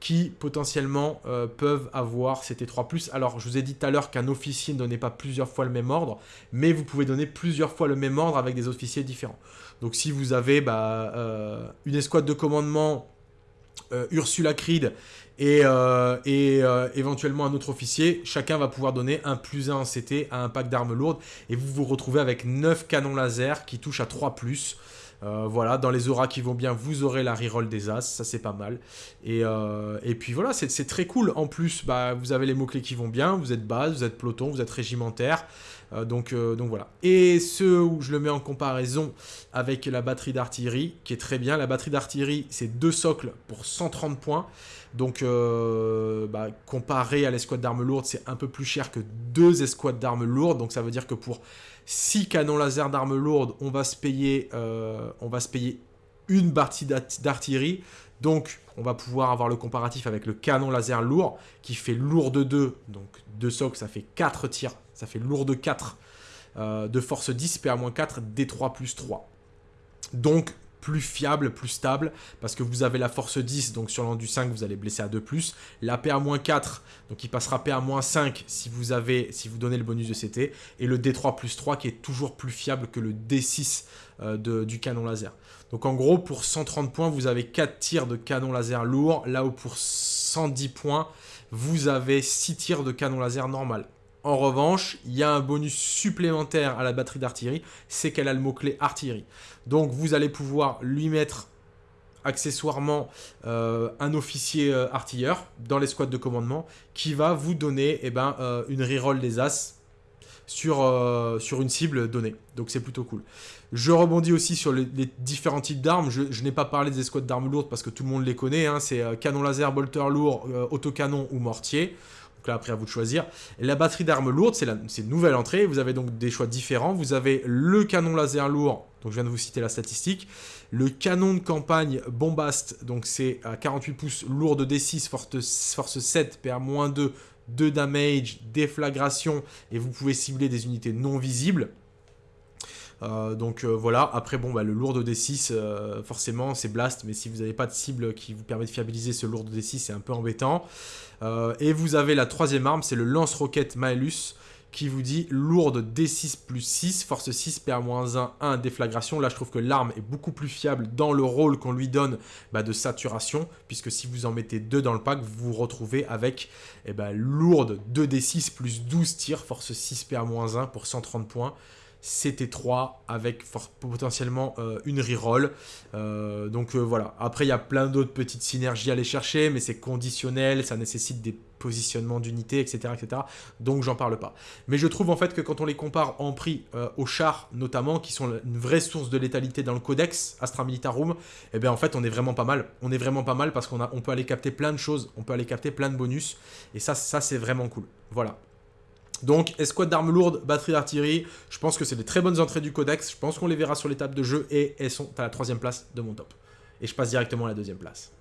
qui potentiellement euh, peuvent avoir CT3+. Alors, je vous ai dit tout à l'heure qu'un officier ne donnait pas plusieurs fois le même ordre, mais vous pouvez donner plusieurs fois le même ordre avec des officiers différents. Donc, si vous avez bah, euh, une escouade de commandement euh, Ursula Creed et, et éventuellement un autre officier, chacun va pouvoir donner un plus 1 en CT à un pack d'armes lourdes, et vous vous retrouvez avec 9 canons laser qui touchent à 3+, euh, voilà, dans les auras qui vont bien, vous aurez la reroll des As, ça c'est pas mal. Et, euh, et puis voilà, c'est très cool. En plus, bah, vous avez les mots-clés qui vont bien, vous êtes base, vous êtes peloton, vous êtes régimentaire. Euh, donc, donc voilà. Et ce où je le mets en comparaison avec la batterie d'artillerie, qui est très bien. La batterie d'artillerie, c'est deux socles pour 130 points. Donc, bah, comparé à l'escouade d'armes lourdes, c'est un peu plus cher que deux escouades d'armes lourdes. Donc, ça veut dire que pour 6 canons laser d'armes lourdes, on va se payer, euh, on va se payer une partie d'artillerie. Donc, on va pouvoir avoir le comparatif avec le canon laser lourd, qui fait lourd de 2. Donc, 2 socles, ça fait 4 tirs. Ça fait lourd de 4. Euh, de force 10, PA-4, D3 plus 3. Donc, plus fiable, plus stable, parce que vous avez la force 10, donc sur l'an 5, vous allez blesser à 2+, la PA-4, donc il passera PA-5 si vous avez, si vous donnez le bonus de CT, et le D3 plus 3 qui est toujours plus fiable que le D6 euh, du canon laser. Donc en gros, pour 130 points, vous avez 4 tirs de canon laser lourd, là où pour 110 points, vous avez 6 tirs de canon laser normal. En revanche, il y a un bonus supplémentaire à la batterie d'artillerie, c'est qu'elle a le mot-clé artillerie. Donc vous allez pouvoir lui mettre accessoirement euh, un officier euh, artilleur dans l'escouade de commandement qui va vous donner eh ben, euh, une reroll des As sur, sur une cible donnée. Donc c'est plutôt cool. Je rebondis aussi sur les, différents types d'armes. Je, n'ai pas parlé des escouades d'armes lourdes parce que tout le monde les connaît. Hein. C'est canon laser, bolter lourd, autocanon ou mortier. Donc là, après, à vous de choisir. la batterie d'armes lourdes, c'est une nouvelle entrée. Vous avez donc des choix différents. Vous avez le canon laser lourd, donc je viens de vous citer la statistique. Le canon de campagne Bombast, donc c'est à 48 pouces, lourd de D6, force, force 7, PA-2, 2 damage, déflagration, et vous pouvez cibler des unités non visibles. Donc voilà, après bon bah, le lourd de D6, forcément c'est blast, mais si vous n'avez pas de cible qui vous permet de fiabiliser ce lourd de D6, c'est un peu embêtant. et vous avez la troisième arme, c'est le lance-roquette Maelus, qui vous dit lourde D6 plus 6, force 6, PA-1, 1, déflagration. Là, je trouve que l'arme est beaucoup plus fiable dans le rôle qu'on lui donne bah, de saturation, puisque si vous en mettez 2 dans le pack, vous vous retrouvez avec eh ben, lourde 2D6 plus 12 tirs, force 6, PA-1 pour 130 points. CT3 avec potentiellement euh, une reroll. Euh, donc euh, voilà, après il y a plein d'autres petites synergies à aller chercher, mais c'est conditionnel, ça nécessite des positionnements d'unités, etc.. Donc j'en parle pas. Mais je trouve en fait que quand on les compare en prix aux chars notamment, qui sont une vraie source de létalité dans le codex Astra Militarum, eh bien en fait on est vraiment pas mal. On est vraiment pas mal parce qu'on on peut aller capter plein de choses, on peut aller capter plein de bonus, et ça, ça c'est vraiment cool. Voilà. Donc, escouade d'armes lourdes, batterie d'artillerie, je pense que c'est des très bonnes entrées du codex, je pense qu'on les verra sur l'étape de jeu, et elles sont à la troisième place de mon top. Et je passe directement à la deuxième place.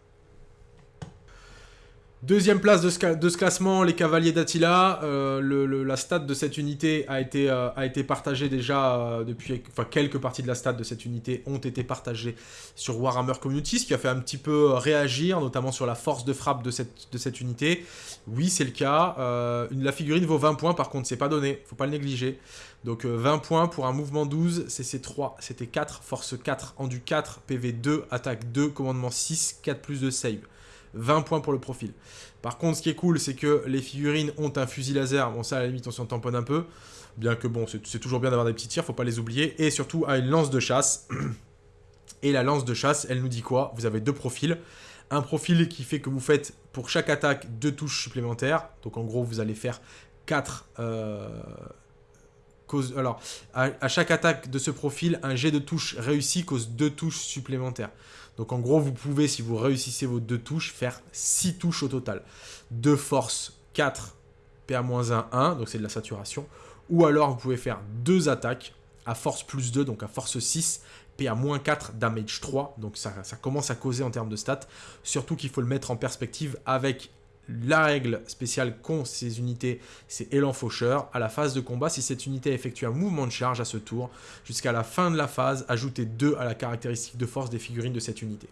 Deuxième place de ce, classement, les Cavaliers d'Attila. Euh, la stat de cette unité a été, euh, partagée déjà euh, depuis... Quelques parties de la stat de cette unité ont été partagées sur Warhammer Community, ce qui a fait un petit peu réagir, notamment sur la force de frappe de cette, unité. Oui, c'est le cas. la figurine vaut 20 points, par contre, c'est pas donné. faut pas le négliger. Donc 20 points pour un mouvement 12, CC3, c'était 4, force 4, endu 4, PV 2, attaque 2, commandement 6, 4 plus de save. 20 points pour le profil. Par contre, ce qui est cool, c'est que les figurines ont un fusil laser. Bon, ça, à la limite, on s'en tamponne un peu. Bien que, bon, c'est toujours bien d'avoir des petits tirs, faut pas les oublier. Et surtout, à une lance de chasse. Et la lance de chasse, elle nous dit quoi? Vous avez deux profils. Un profil qui fait que vous faites, pour chaque attaque, deux touches supplémentaires. Donc, en gros, vous allez faire 4... Euh, alors, à, chaque attaque de ce profil, un jet de touche réussi cause deux touches supplémentaires. Donc en gros, vous pouvez, si vous réussissez vos deux touches, faire 6 touches au total. De force 4, PA-1, 1, donc c'est de la saturation. Ou alors, vous pouvez faire deux attaques à force plus 2, donc à force 6, PA-4, damage 3. Donc ça, ça commence à causer en termes de stats. Surtout qu'il faut le mettre en perspective avec la règle spéciale qu'ont ces unités, c'est élan faucheur. À la phase de combat, si cette unité effectue un mouvement de charge à ce tour, jusqu'à la fin de la phase, ajoutez 2 à la caractéristique de force des figurines de cette unité.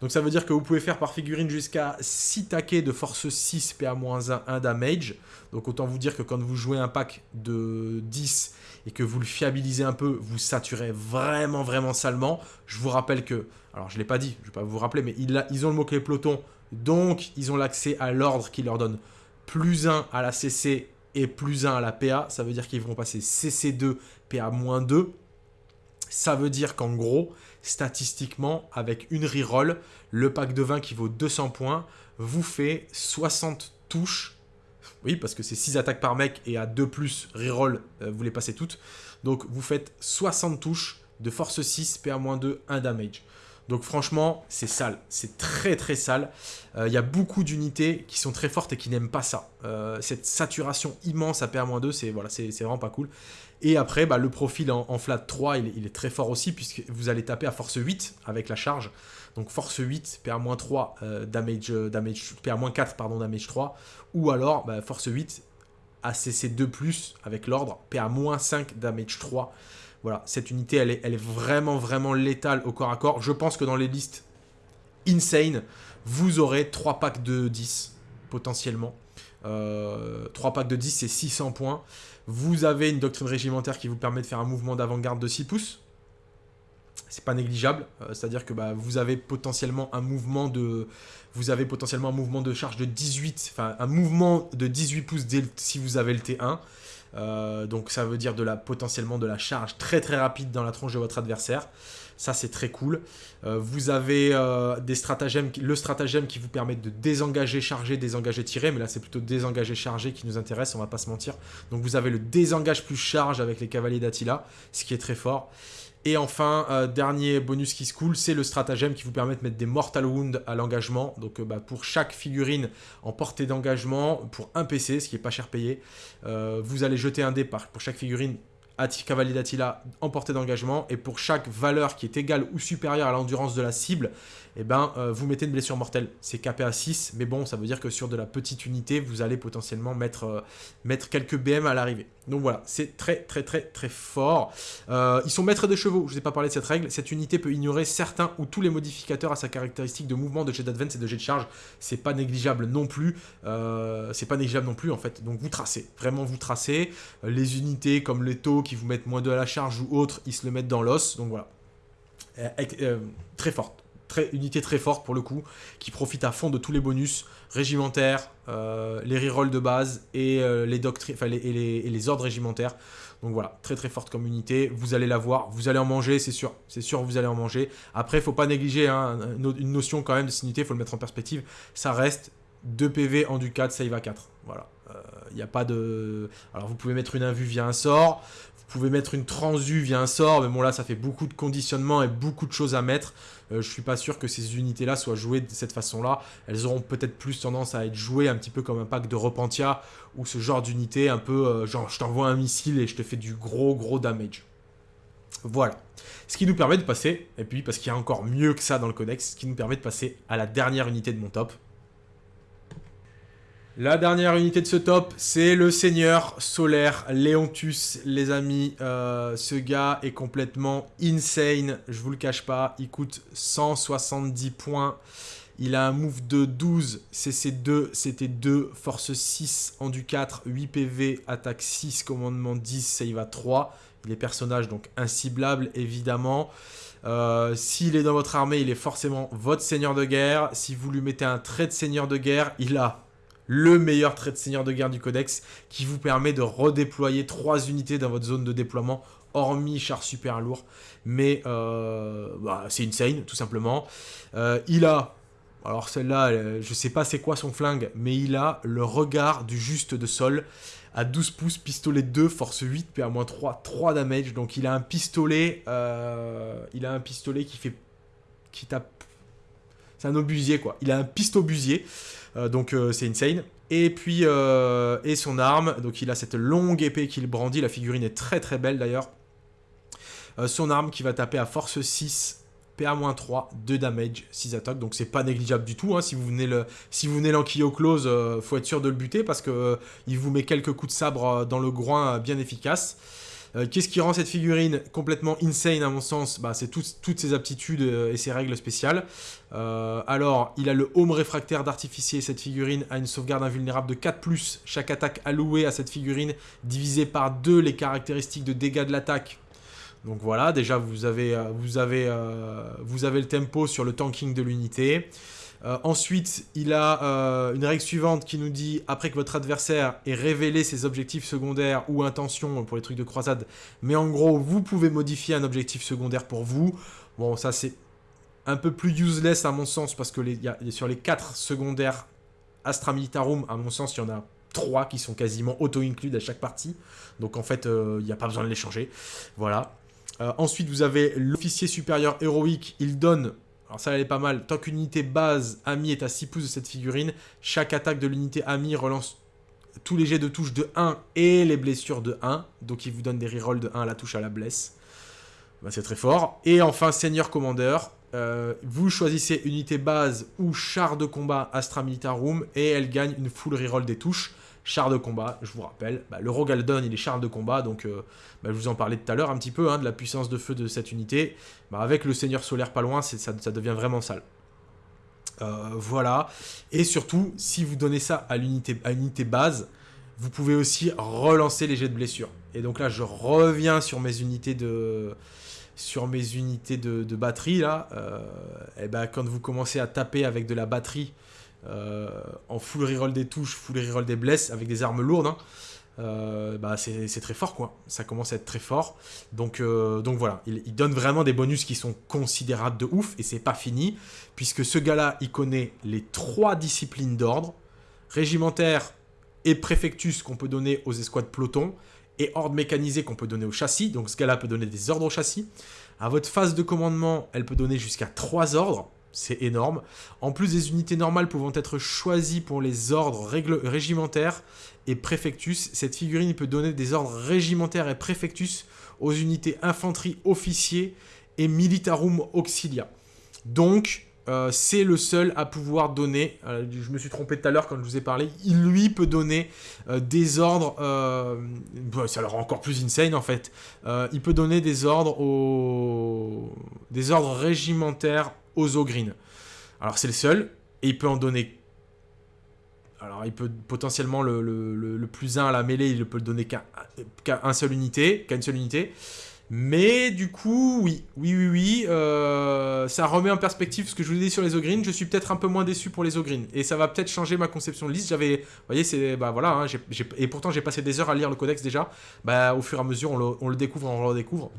Donc ça veut dire que vous pouvez faire par figurine jusqu'à 6 taquets de force 6 PA-1, 1 damage. Donc autant vous dire que quand vous jouez un pack de 10 et que vous le fiabilisez un peu, vous saturez vraiment vraiment salement. Je vous rappelle que, alors je ne l'ai pas dit, je ne vais pas vous rappeler, mais ils ont le mot-clé peloton donc, ils ont l'accès à l'ordre qui leur donne plus 1 à la CC et plus 1 à la PA. Ça veut dire qu'ils vont passer CC2, PA-2. Ça veut dire qu'en gros, statistiquement, avec une reroll, le pack de 20 qui vaut 200 points vous fait 60 touches. Oui, parce que c'est 6 attaques par mec et à 2 plus reroll, euh, vous les passez toutes. Donc vous faites 60 touches de force 6, PA-2, 1 damage. Donc franchement, c'est sale. C'est très très sale. Euh, il y a beaucoup d'unités qui sont très fortes et qui n'aiment pas ça. Euh, cette saturation immense à PA-2, c'est voilà, vraiment pas cool. Et après, bah, le profil en, flat 3, il, est très fort aussi, puisque vous allez taper à force 8 avec la charge. Donc force 8, PA-3, euh, damage, damage, PA-4, pardon, damage 3. Ou alors, bah, force 8, ACC2+, avec l'ordre, PA-5, damage 3. Voilà, cette unité, elle est, vraiment, vraiment létale au corps à corps. Je pense que dans les listes insane, vous aurez 3 packs de 10, potentiellement. Euh, 3 packs de 10, c'est 600 points. Vous avez une doctrine régimentaire qui vous permet de faire un mouvement d'avant-garde de 6 pouces. C'est pas négligeable, euh, c'est-à-dire que bah, vous avez potentiellement un mouvement de vous avez potentiellement un mouvement de charge de 18, enfin un mouvement de 18 pouces si vous avez le T1. Euh, donc ça veut dire potentiellement de la charge très très rapide dans la tronche de votre adversaire. Ça c'est très cool. Euh, vous avez euh, des stratagèmes, le stratagème qui vous permet de désengager, charger, désengager, tirer. Mais là c'est plutôt désengager, charger qui nous intéresse, on va pas se mentir. Donc vous avez le désengage plus charge avec les cavaliers d'Attila, ce qui est très fort. Et enfin, euh, dernier bonus qui se coule, c'est le stratagème qui vous permet de mettre des Mortal Wounds à l'engagement. Donc euh, bah, pour chaque figurine en portée d'engagement, pour un PC, ce qui est pas cher payé, euh, vous allez jeter un dé pour chaque figurine Cavalier d'Attila en portée d'engagement. Et pour chaque valeur qui est égale ou supérieure à l'endurance de la cible, eh ben, euh, vous mettez une blessure mortelle. C'est capé à 6, mais bon, ça veut dire que sur de la petite unité, vous allez potentiellement mettre, euh, mettre quelques BM à l'arrivée. Donc voilà, c'est très très très très fort. Euh, ils sont maîtres de chevaux, je ne vous ai pas parlé de cette règle. Cette unité peut ignorer certains ou tous les modificateurs à sa caractéristique de mouvement, de jet d'advance et de jet de charge. C'est pas négligeable non plus. c'est pas négligeable non plus en fait. Donc vous tracez, vraiment vous tracez. les unités comme les taux qui vous mettent moins de à la charge ou autres, ils se le mettent dans l'os. Donc voilà. très forte unité très forte pour le coup, qui profite à fond de tous les bonus régimentaires, euh, les rerolls de base et, euh, les, et, les, ordres régimentaires. Donc voilà, très très forte comme unité, vous allez la voir, vous allez en manger, c'est sûr, c'est sûr vous allez en manger. Après, il faut pas négliger hein, une notion quand même de cette unité, il faut le mettre en perspective, ça reste 2 PV en du 4, save à 4, voilà. Il euh, n'y a pas de... Alors vous pouvez mettre une invue via un sort, pouvez mettre une transu via un sort, mais bon là ça fait beaucoup de conditionnement et beaucoup de choses à mettre. Euh, je suis pas sûr que ces unités-là soient jouées de cette façon-là. Elles auront peut-être plus tendance à être jouées un petit peu comme un pack de Repentia ou ce genre d'unité un peu euh, genre je t'envoie un missile et je te fais du gros gros damage. Voilà. Ce qui nous permet de passer, et puis parce qu'il y a encore mieux que ça dans le codex, ce qui nous permet de passer à la dernière unité de mon top. La dernière unité de ce top, c'est le Seigneur Solaire Léontus, les amis. Euh, ce gars est complètement insane, je vous le cache pas. Il coûte 170 points. Il a un move de 12, CC2, c'était 2, force 6, en du 4, 8 PV, attaque 6, commandement 10, save à 3. Il est personnage donc inciblable évidemment. Euh, s'il est dans votre armée, il est forcément votre seigneur de guerre. Si vous lui mettez un trait de seigneur de guerre, il a le meilleur trait de seigneur de guerre du codex qui vous permet de redéployer 3 unités dans votre zone de déploiement hormis char super lourd mais euh, bah, c'est insane tout simplement euh, il a alors celle-là euh, je sais pas c'est quoi son flingue mais il a le regard du juste de sol à 12 pouces, pistolet 2, force 8, PA-3, 3 damage. Donc il a un pistolet, il a un pistolet qui fait, qui tape, c'est un obusier quoi. Il a un pistobusier. Euh, donc euh, c'est insane. Et puis, euh, et son arme, donc il a cette longue épée qu'il brandit, la figurine est très très belle d'ailleurs. son arme qui va taper à force 6, PA-3, 2 damage, 6 attaques, donc c'est pas négligeable du tout. Hein. Si vous venez le, si vous venez close, faut être sûr de le buter parce que il vous met quelques coups de sabre dans le groin bien efficaces. Euh, qu'est-ce qui rend cette figurine complètement insane à mon sens bah, C'est toutes ses aptitudes euh, et ses règles spéciales. Euh, alors, il a le home réfractaire d'artificier. Cette figurine a une sauvegarde invulnérable de 4+. Chaque attaque allouée à cette figurine divisée par 2 les caractéristiques de dégâts de l'attaque. Donc voilà, déjà vous avez, le tempo sur le tanking de l'unité. Euh, ensuite, il a euh, une règle suivante qui nous dit, après que votre adversaire ait révélé ses objectifs secondaires ou intentions pour les trucs de croisade, mais en gros, vous pouvez modifier un objectif secondaire pour vous. Bon, ça c'est un peu plus useless à mon sens, parce que sur les 4 secondaires Astra Militarum, à mon sens, il y en a 3 qui sont quasiment auto-inclus à chaque partie. Donc en fait, euh, il n'y a pas besoin de les changer. Voilà. ensuite, vous avez l'officier supérieur héroïque. Il donne alors ça, elle pas mal. Tant qu'une unité base ami est à 6 pouces de cette figurine, chaque attaque de l'unité ami relance tous les jets de touche de 1 et les blessures de 1. Donc il vous donne des rerolls de 1 à la touche à la blesse. Bah, c'est très fort. Et enfin, Seigneur Commandeur. Euh, vous choisissez unité base ou char de combat Astra Militarum et elle gagne une full reroll des touches char de combat, je vous rappelle. Bah, le Rogaldon, il est char de combat, donc euh, bah, je vous en parlais tout à l'heure un petit peu, hein, de la puissance de feu de cette unité. Bah, avec le Seigneur Solaire pas loin, ça, devient vraiment sale. Euh, voilà. Et surtout, si vous donnez ça à l'unité unité base, vous pouvez aussi relancer les jets de blessure. Et donc là, je reviens sur mes unités de sur mes unités de, batterie là. Euh, et ben, quand vous commencez à taper avec de la batterie en full reroll des touches, full reroll des blesses, avec des armes lourdes, hein. euh, bah c'est très fort quoi. Ça commence à être très fort. Donc, euh, donc voilà, il, donne vraiment des bonus qui sont considérables de ouf et c'est pas fini puisque ce gars-là, il connaît les trois disciplines d'ordre régimentaire et préfectus qu'on peut donner aux escouades peloton et ordre mécanisé qu'on peut donner au châssis. Donc ce gars-là peut donner des ordres au châssis. À votre phase de commandement, elle peut donner jusqu'à trois ordres c'est énorme. En plus des unités normales pouvant être choisies pour les ordres régimentaires et préfectus, cette figurine peut donner des ordres régimentaires et préfectus aux unités infanterie officiers et militarum auxilia. Donc, euh, c'est le seul à pouvoir donner, euh, je me suis trompé tout à l'heure quand je vous ai parlé, il lui peut donner euh, des ordres, bah, ça le rend encore plus insane en fait, il peut donner des ordres aux... des ordres régimentaires aux Ogreen. Alors c'est le seul, et il peut en donner... Alors il peut potentiellement le, plus 1 à la mêlée, il peut le donner qu'à une seule unité, seule unité. Mais du coup, oui, oui, oui, oui, euh, ça remet en perspective ce que je vous ai dit sur les Ogreen. Je suis peut-être un peu moins déçu pour les Ogreen. Et ça va peut-être changer ma conception de liste. J'avais, vous voyez, c'est, bah voilà, hein, et pourtant j'ai passé des heures à lire le codex déjà. Bah au fur et à mesure, on le, on le découvre, on le redécouvre.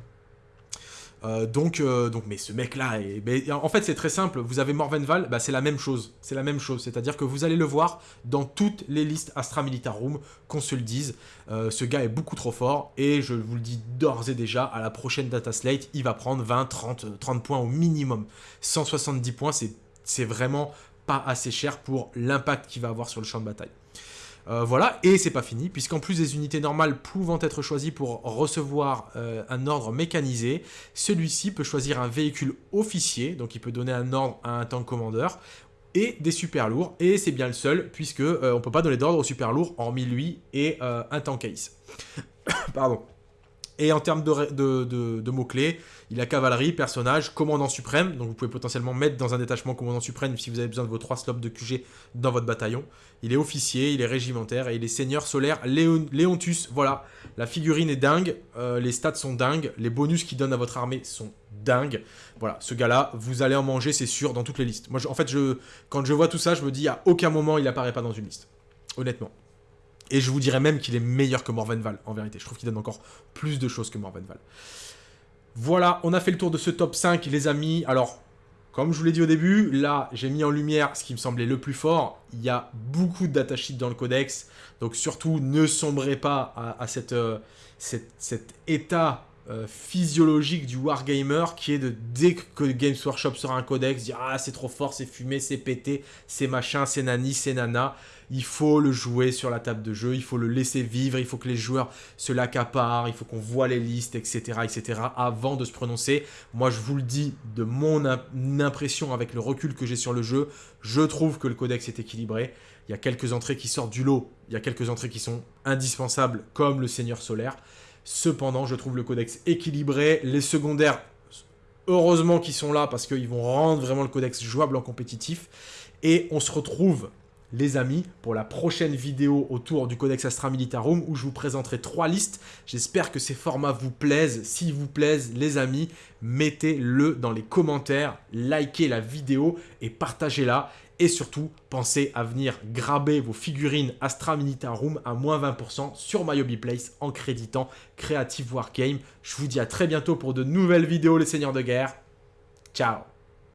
Euh, donc, euh, donc, mais ce mec-là, est... en fait, c'est très simple. Vous avez Morvenval, bah, c'est la même chose. C'est la même chose. C'est-à-dire que vous allez le voir dans toutes les listes Astra Militarum, qu'on se le dise. Euh, ce gars est beaucoup trop fort. Et je vous le dis d'ores et déjà, à la prochaine Data Slate, il va prendre 20, 30, 30 points au minimum. 170 points, c'est vraiment pas assez cher pour l'impact qu'il va avoir sur le champ de bataille. Euh, voilà, et c'est pas fini, puisqu'en plus des unités normales pouvant être choisies pour recevoir euh, un ordre mécanisé, celui-ci peut choisir un véhicule officier, donc il peut donner un ordre à un tank commandeur, et des super lourds, et c'est bien le seul, puisque euh, on peut pas donner d'ordre aux super lourds, hormis lui et un tank ace. Pardon. Et en termes de, mots-clés, il a cavalerie, personnage, commandant suprême. Donc vous pouvez potentiellement mettre dans un détachement commandant suprême si vous avez besoin de vos trois slots de QG dans votre bataillon. Il est officier, il est régimentaire et il est seigneur solaire Léontus. Voilà, la figurine est dingue, euh, les stats sont dingues, les bonus qu'il donne à votre armée sont dingues. Voilà, ce gars-là, vous allez en manger, c'est sûr, dans toutes les listes. Moi, en fait, quand je vois tout ça, je me dis à aucun moment il apparaît pas dans une liste. Honnêtement. Et je vous dirais même qu'il est meilleur que Morvenval, en vérité. Je trouve qu'il donne encore plus de choses que Morvenval. Voilà, on a fait le tour de ce top 5, les amis. Alors, comme je vous l'ai dit au début, là, j'ai mis en lumière ce qui me semblait le plus fort. Il y a beaucoup de datasheets dans le codex. Donc surtout, ne sombrez pas à, euh, cet état euh, physiologique du wargamer qui est de dès que Games Workshop sera un codex, dire ah c'est trop fort, c'est fumé, c'est pété, c'est machin, c'est nani, c'est nana. Il faut le jouer sur la table de jeu, il faut le laisser vivre, il faut que les joueurs se l'accaparent, il faut qu'on voit les listes, etc., etc. avant de se prononcer. Moi je vous le dis de mon impression avec le recul que j'ai sur le jeu, je trouve que le codex est équilibré. Il y a quelques entrées qui sortent du lot, il y a quelques entrées qui sont indispensables comme le Seigneur Solaire. Cependant, je trouve le codex équilibré. Les secondaires, heureusement qu'ils sont là parce qu'ils vont rendre vraiment le codex jouable en compétitif. Et on se retrouve, les amis, pour la prochaine vidéo autour du codex Astra Militarum où je vous présenterai trois listes. J'espère que ces formats vous plaisent. S'ils vous plaisent, les amis, mettez-le dans les commentaires, likez la vidéo et partagez-la. Et surtout, pensez à venir graber vos figurines Astra Room à moins 20% sur MyHobbyPlace en créditant Creative Wargame. Je vous dis à très bientôt pour de nouvelles vidéos les seigneurs de guerre. Ciao